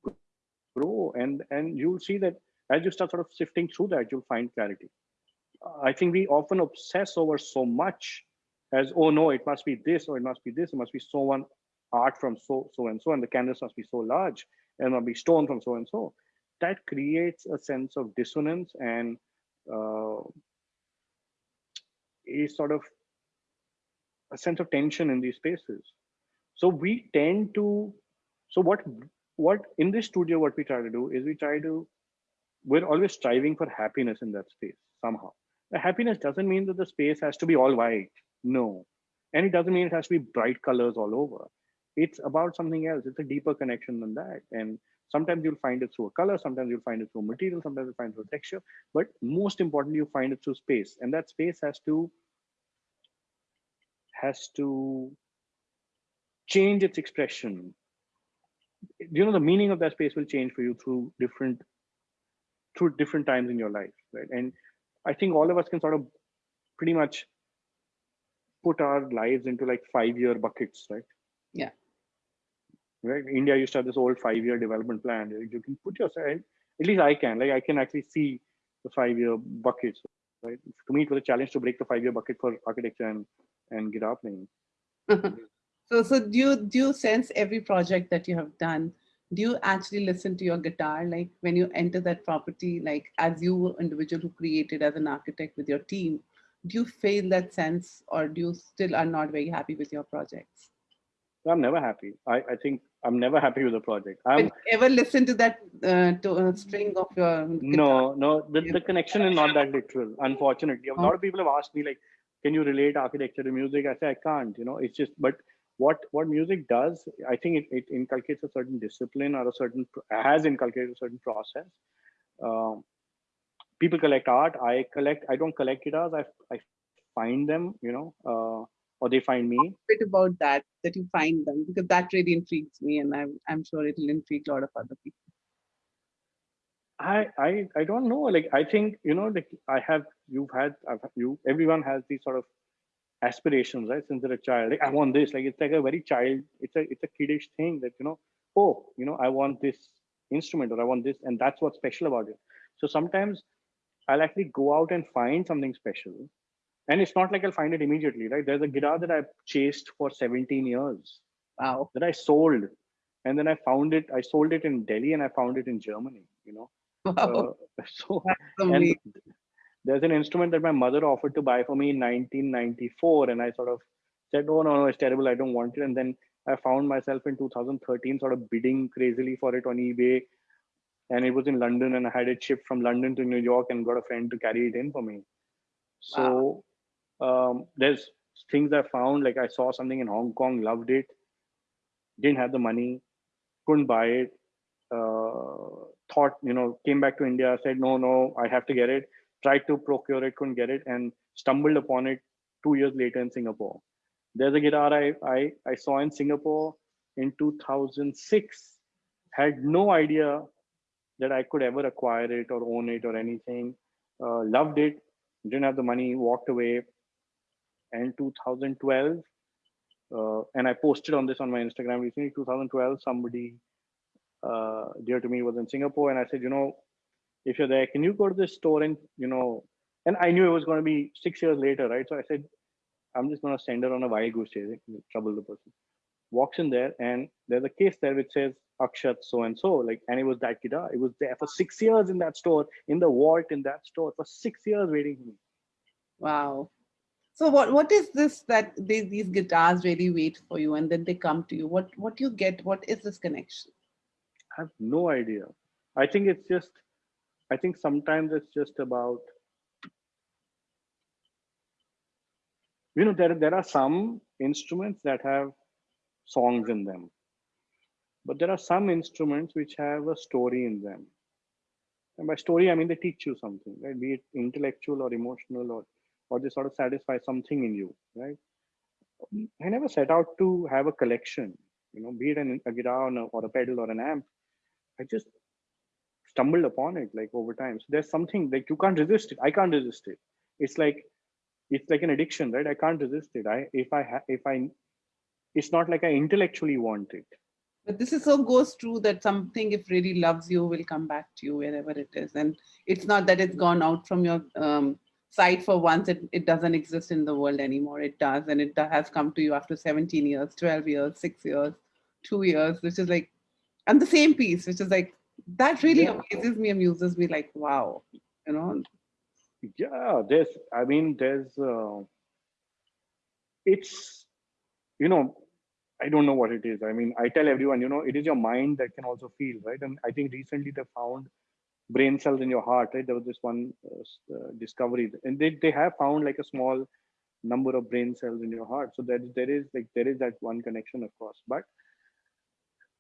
grow. And and you'll see that as you start sort of sifting through that you'll find clarity. I think we often obsess over so much as oh no it must be this or it must be this it must be so one art from so so and so and the canvas must be so large and must be stone from so and so. That creates a sense of dissonance and uh, a sort of a sense of tension in these spaces. So we tend to, so what, what in this studio, what we try to do is we try to, we're always striving for happiness in that space somehow. The happiness doesn't mean that the space has to be all white. No. And it doesn't mean it has to be bright colors all over. It's about something else. It's a deeper connection than that. And Sometimes you'll find it through a color, sometimes you'll find it through material, sometimes you'll find it through texture, but most importantly, you find it through space. And that space has to has to change its expression. You know, the meaning of that space will change for you through different through different times in your life, right? And I think all of us can sort of pretty much put our lives into like five year buckets, right? Yeah right? India used to have this old five-year development plan. You can put yourself, at least I can, like I can actually see the five-year buckets, right? To me, it was a challenge to break the five-year bucket for architecture and, and guitar playing. [laughs] so, so do you, do you sense every project that you have done, do you actually listen to your guitar? Like when you enter that property, like as you individual who created as an architect with your team, do you feel that sense or do you still are not very happy with your projects? I'm never happy. I, I think I'm never happy with the project. I'm ever listen to that uh, to, uh, string of your guitar? No, no, the, the connection is not that literal, unfortunately. A lot of people have asked me like, can you relate architecture to music? I say I can't, you know, it's just, but what what music does, I think it, it inculcates a certain discipline or a certain, has inculcated a certain process. Um, people collect art. I collect, I don't collect guitars. I, I find them, you know, uh, or they find me. A bit about that, that you find them, because that really intrigues me, and I'm I'm sure it'll intrigue a lot of other people. I I I don't know. Like I think you know, like I have you've had I've, you everyone has these sort of aspirations, right? Since they're a child, like I want this. Like it's like a very child. It's a it's a kiddish thing that you know. Oh, you know, I want this instrument or I want this, and that's what's special about it. So sometimes I'll actually go out and find something special and it's not like I'll find it immediately, right? There's a guitar that I chased for 17 years. Wow. That I sold. And then I found it, I sold it in Delhi and I found it in Germany, you know. [laughs] Wow. Uh, so [laughs] and there's an instrument that my mother offered to buy for me in 1994. And I sort of said, "Oh no, no, it's terrible. I don't want it." And then I found myself in 2013 sort of bidding crazily for it on eBay, and it was in London, and I had it shipped from London to New York, and got a friend to carry it in for me. So wow. um, there's things I found, like I saw something in Hong Kong, loved it, didn't have the money, couldn't buy it. Uh, thought, you know, came back to India, said, no, no, I have to get it. Tried to procure it, couldn't get it, and stumbled upon it two years later in Singapore. There's a guitar I, I, I saw in Singapore in 2006. Had no idea that I could ever acquire it or own it or anything. Uh, loved it, didn't have the money, walked away. And 2012, uh, and I posted on this on my Instagram recently. 2012, somebody uh, dear to me was in Singapore, and I said, you know, if you're there, can you go to this store and you know? And I knew it was going to be six years later, right? So I said, I'm just going to send her on a wild goose chase, trouble the person. Walks in there, and there's a case there which says Akshat so and so, like, and it was that guitar. It was there for six years in that store, in the vault in that store for six years waiting for me. Wow. So what what is this that they, these guitars really wait for you and then they come to you? What what you get? What is this connection? I have no idea. I think it's just. I think sometimes it's just about. You know, there there are some instruments that have songs in them, but there are some instruments which have a story in them. And by story, I mean they teach you something, right? Be it intellectual or emotional or or they sort of satisfy something in you, right? I never set out to have a collection, you know, be it an, a guitar or a, or a pedal or an amp. I just stumbled upon it like over time. So there's something like you can't resist it. I can't resist it. It's like it's like an addiction, right? I can't resist it. I if I if I it's not like I intellectually want it. But this is so goes true that something if really loves you will come back to you wherever it is, and it's not that it's gone out from your um, site for once it, it doesn't exist in the world anymore it does and it has come to you after 17 years 12 years six years two years which is like and the same piece which is like that really yeah. amazes me amuses me like wow you know yeah there's i mean there's uh, it's you know i don't know what it is i mean i tell everyone you know it is your mind that can also feel right and i think recently they found brain cells in your heart, right? There was this one uh, uh, discovery, and they, they have found like a small number of brain cells in your heart. So that there is like there is that one connection, of course. But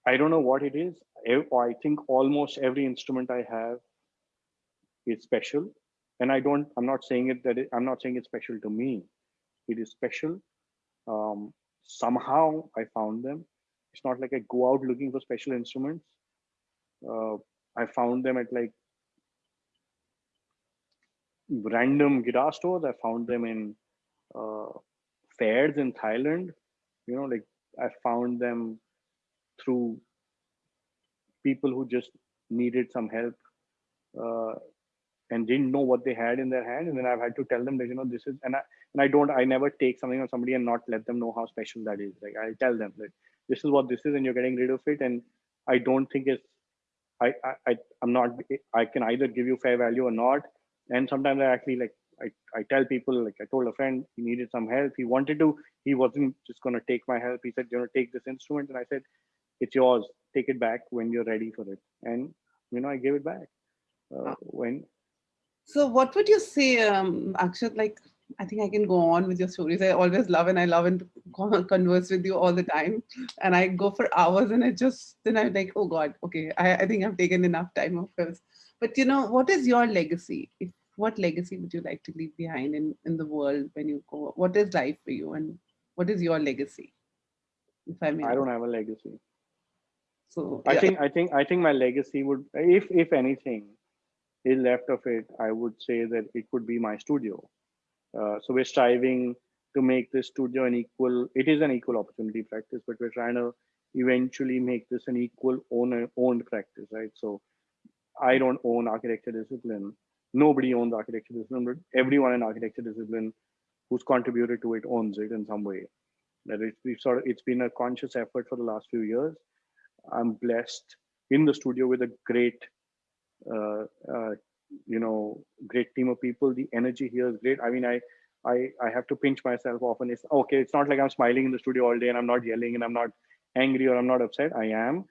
I don't know what it is. I think almost every instrument I have is special, and I don't. I'm not saying it that it, I'm not saying it's special to me. It is special. Um, somehow I found them. It's not like I go out looking for special instruments. Uh, I found them at like random guitar stores. I found them in uh, fairs in Thailand. You know, like I found them through people who just needed some help uh, and didn't know what they had in their hand. And then I've had to tell them that, you know, this is, and I, and I don't, I never take something on somebody and not let them know how special that is. Like I tell them that this is what this is and you're getting rid of it. And I don't think it's, I, I, I'm not, I can either give you fair value or not and sometimes i actually like I, I tell people like i told a friend he needed some help he wanted to he wasn't just going to take my help he said you know take this instrument and i said it's yours take it back when you're ready for it and you know i gave it back uh, when so what would you say um akshat like I think I can go on with your stories. I always love and I love and converse with you all the time. And I go for hours and I just, then I'm like, oh God, okay, I, I think I've taken enough time of course. But you know, what is your legacy? If what legacy would you like to leave behind in, in the world when you go? What is life for you and what is your legacy? If I may. I don't have a legacy. So I yeah. think I think I think my legacy would if if anything is left of it, I would say that it could be my studio. Uh, so we're striving to make this studio an equal, it is an equal opportunity practice, but we're trying to eventually make this an equal owner owned practice, right? So I don't own architecture discipline nobody owns architecture discipline, but everyone in architecture discipline who's contributed to it owns it in some way. That it's we've sort of it's been a conscious effort for the last few years. I'm blessed in the studio with a great, uh, uh, you know, great team of people. The energy here is great. I mean, I I, I have to pinch myself often. It's okay. It's not like I'm smiling in the studio all day and I'm not yelling and I'm not angry or I'm not upset. I am,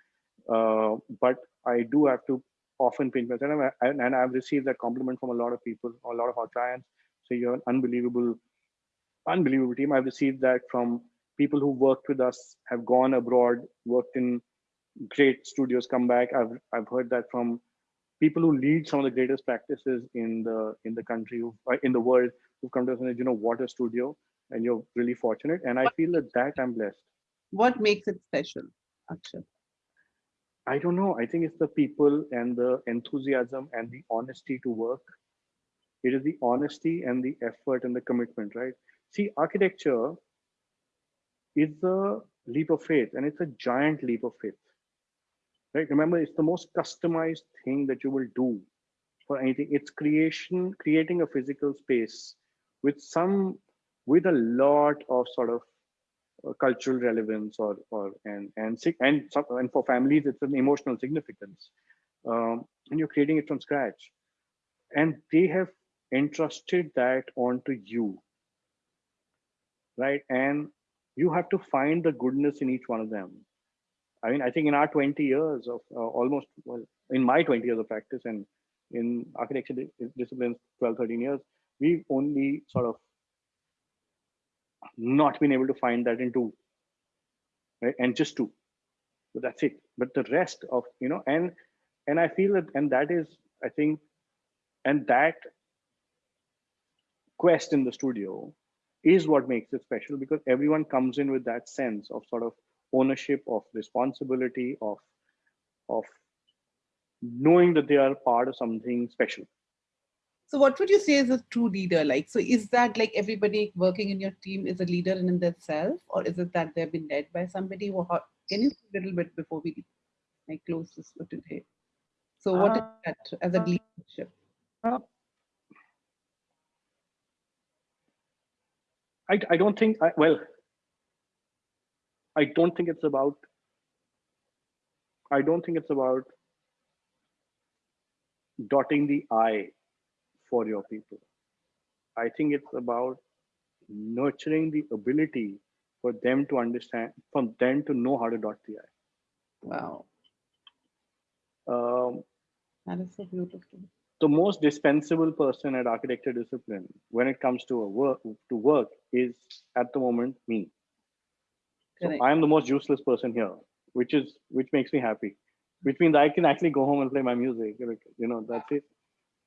uh, but I do have to often pinch myself. And, and I've received that compliment from a lot of people, a lot of our clients. So you're an unbelievable, unbelievable team. I've received that from people who worked with us, have gone abroad, worked in great studios, come back. I've I've heard that from people who lead some of the greatest practices in the in the country, who, uh, in the world, who've come to us and said, you know, what a studio, and you're really fortunate. And I feel that that I'm blessed. What makes it special, Akshat? I don't know. I think it's the people and the enthusiasm and the honesty to work. It is the honesty and the effort and the commitment, right? See, architecture is a leap of faith and it's a giant leap of faith, right? Remember, it's the most customized thing that you will do for anything. It's creation, creating a physical space with some, with a lot of sort of uh, cultural relevance or or and and and and for families it's an emotional significance. Um, and you're creating it from scratch. And they have entrusted that onto you. Right? And you have to find the goodness in each one of them i mean i think in our 20 years of uh, almost well in my 20 years of practice and in architecture disciplines 12 13 years we've only sort of not been able to find that in two right? And just two. But that's it. But the rest of you know and and i feel that and that is i think and that quest in the studio is what makes it special because everyone comes in with that sense of sort of ownership of responsibility of of knowing that they are part of something special so what would you say is a true leader like? So is that like everybody working in your team is a leader in themselves or is it that they've been led by somebody? Or how, can you a little bit before we like close this for today? So what uh, is that as a leadership? Uh, I, I don't think, I, well, I don't think it's about, I don't think it's about dotting the I for your people. I think it's about nurturing the ability for them to understand, for them to know how to dot the I. Wow. Um, that is so beautiful. The most dispensable person at architecture discipline when it comes to a work to work is at the moment me. So I am the most useless person here, which is which makes me happy. Which means I can actually go home and play my music. You know, that's it.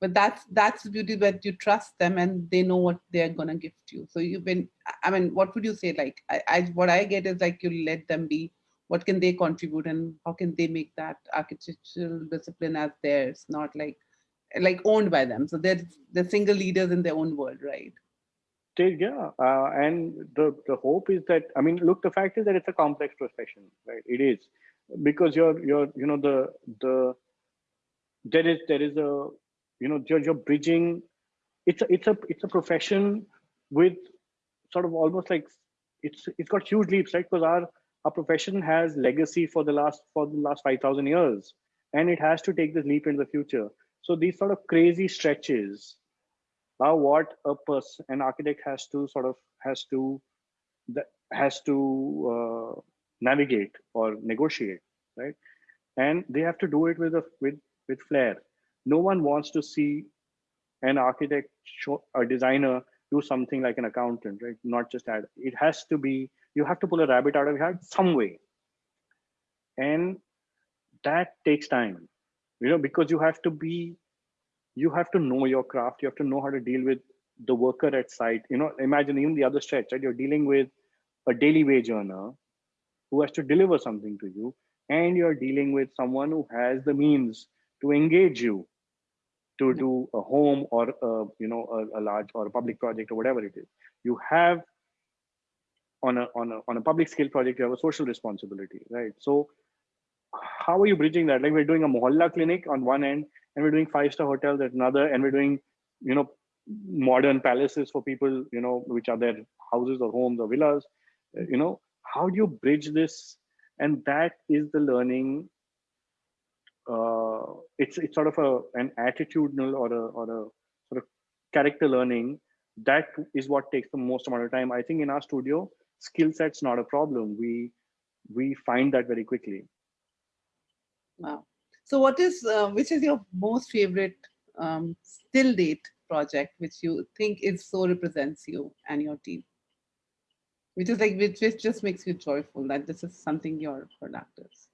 But that's that's the beauty that you trust them and they know what they're gonna gift you. So you've been i mean what would you say? Like I, I what i get is like you let them be. What can they contribute and how can they make that architectural discipline as theirs not like like owned by them. So they're they're single leaders in their own world right yeah. Uh, and the the hope is that i mean look the fact is that it's a complex profession right? It is. Because you're you're you know the the there is there is a you know you're, you're bridging it's a it's a it's a profession with sort of almost like it's it's got huge leaps right? Because our our profession has legacy for the last for the last 5000 years. And it has to take this leap in the future. So these sort of crazy stretches are what a person an architect has to sort of has to has to uh, navigate or negotiate right? And they have to do it with a with with flair. No one wants to see an architect show, a designer do something like an accountant right? Not just add it has to be you have to pull a rabbit out of your hat some way. And that takes time you know because you have to be you have to know your craft. You have to know how to deal with the worker at site. You know imagine even the other stretch right? You're dealing with a daily wage earner who has to deliver something to you and you're dealing with someone who has the means to engage you to do a home or a, you know a, a, large or a public project or whatever it is. You have on a on a on a public scale project you have a social responsibility right? So how are you bridging that? Like we're doing a mohalla clinic on one end and we're doing five star hotels at another and we're doing you know modern palaces for people you know which are their houses or homes or villas. You know how do you bridge this? And that is the learning uh, it's it's sort of a an attitudinal or a or a sort of character learning that is what takes the most amount of time. I think in our studio skill sets not a problem. We we find that very quickly. Wow so what is uh, which is your most favorite um, still date project which you think is so represents you and your team? Which is like which, which just makes you joyful that this is something your product is?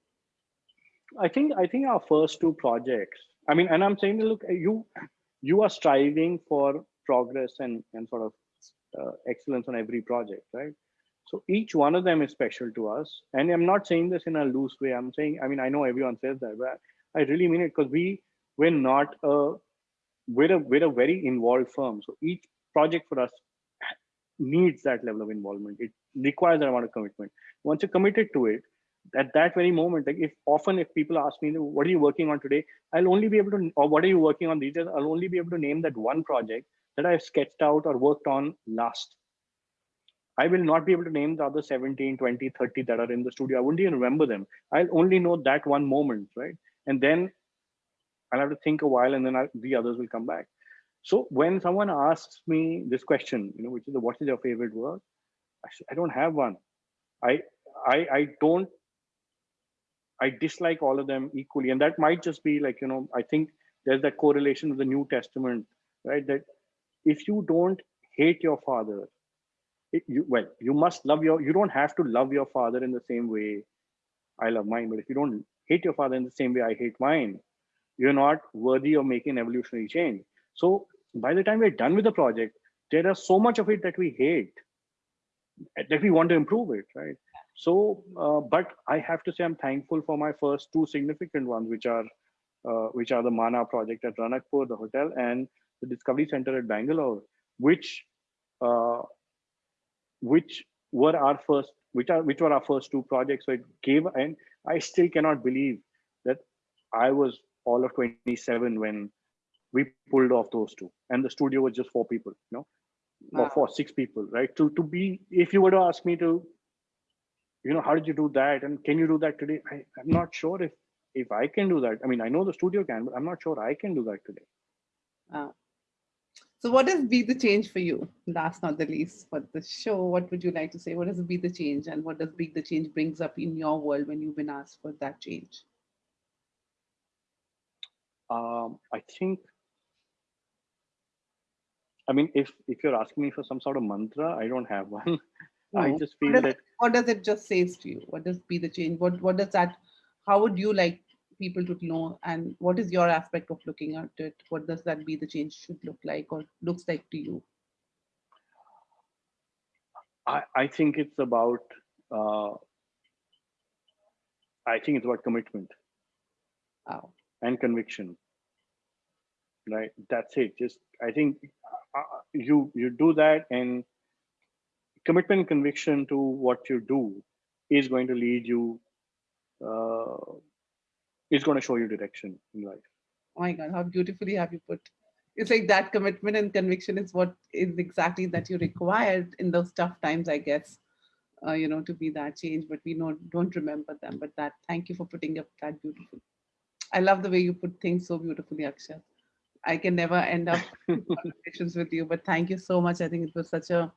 I think i think our first two projects i mean and i'm saying look you you are striving for progress and and sort of uh, excellence on every project right? So each one of them is special to us. And i'm not saying this in a loose way. I'm saying i mean i know everyone says that but i really mean it because we we're not a we're a we're a very involved firm. So each project for us needs that level of involvement. It requires that amount of commitment. Once you're committed to it at that very moment like if often if people ask me what are you working on today? I'll only be able to or what are you working on? These days i'll only be able to name that one project that i've sketched out or worked on last. I will not be able to name the other 17 20 30 that are in the studio. I wouldn't even remember them. I'll only know that one moment right and then i'll have to think a while and then I'll, the others will come back so when someone asks me this question you know which is the, what is your favorite word? I, I don't have one I, I i don't I dislike all of them equally. And that might just be like, you know, I think there's that correlation with the New Testament, right? That if you don't hate your father, it, you, well, you must love your, you don't have to love your father in the same way I love mine. But if you don't hate your father in the same way I hate mine, you're not worthy of making evolutionary change. So by the time we're done with the project, there is so much of it that we hate that we want to improve it, right? So, uh, but I have to say I'm thankful for my first two significant ones, which are uh, which are the Mana project at Ranakpur, the hotel, and the Discovery Center at Bangalore, which uh, which were our first, which are which were our first two projects. So it gave, and I still cannot believe that I was all of 27 when we pulled off those two, and the studio was just four people, you know, wow. or four six people, right? To to be, if you were to ask me to you know how did you do that? And can you do that today? I, i'm not sure if if i can do that. I mean i know the studio can but i'm not sure i can do that today. Uh, so what has be the change for you? Last not the least for the show what would you like to say? What has be the change and what does be the change brings up in your world when you've been asked for that change? Um, i think i mean if if you're asking me for some sort of mantra i don't have one. [laughs] No. i just feel what that what does it just says to you? What does be the change what what does that how would you like people to know and what is your aspect of looking at it? What does that be the change should look like or looks like to you? I i think it's about uh, i think it's about commitment. Wow. and conviction. Right? That's it. Just i think uh, you you do that and commitment and conviction to what you do is going to lead you uh, is going to show you direction in life oh my god how beautifully have you put it's like that commitment and conviction is what is exactly that you required in those tough times i guess uh, you know to be that change but we know don't remember them but that thank you for putting up that beautiful i love the way you put things so beautifully akshat i can never end up [laughs] conversations with you but thank you so much i think it was such a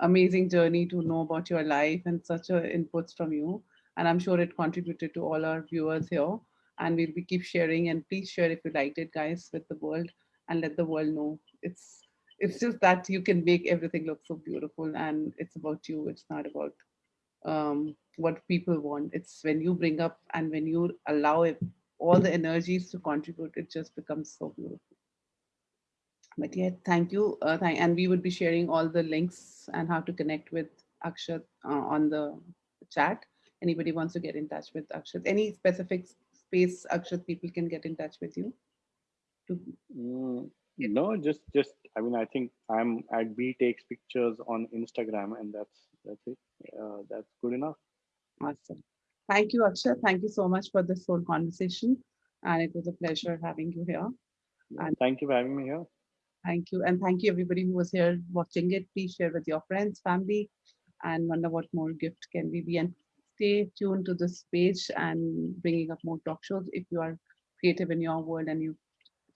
amazing journey to know about your life and such a inputs from you. And I'm sure it contributed to all our viewers here. And we'll be keep sharing and please share if you liked it, guys, with the world and let the world know. It's it's just that you can make everything look so beautiful and it's about you. It's not about um, what people want. It's when you bring up and when you allow it, all the energies to contribute, it just becomes so beautiful but yeah, thank you. Uh, thank, and we would be sharing all the links and how to connect with Akshat uh, on the chat. Anybody wants to get in touch with Akshat? Any specific space Akshat people can get in touch with you? To mm, no, just just I mean I think I'm at B takes pictures on Instagram and that's that's it. Uh, that's good enough. Awesome. Thank you, Akshat. Thank you so much for this whole conversation. And it was a pleasure having you here. And thank you for having me here. Thank you. And thank you everybody who was here watching it. Please share with your friends, family, and wonder what more gift can we be. And stay tuned to this page and bringing up more talk shows. If you are creative in your world and you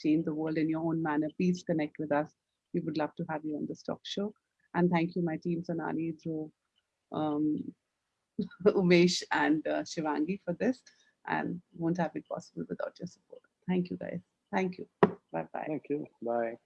change the world in your own manner, please connect with us we would love to have you on this talk show. And thank you, my team, Sonali, Dhruv, um, [laughs] Umesh, and uh, Shivangi for this. And won't have it possible without your support. Thank you, guys. Thank you. Bye bye. Thank you. Bye.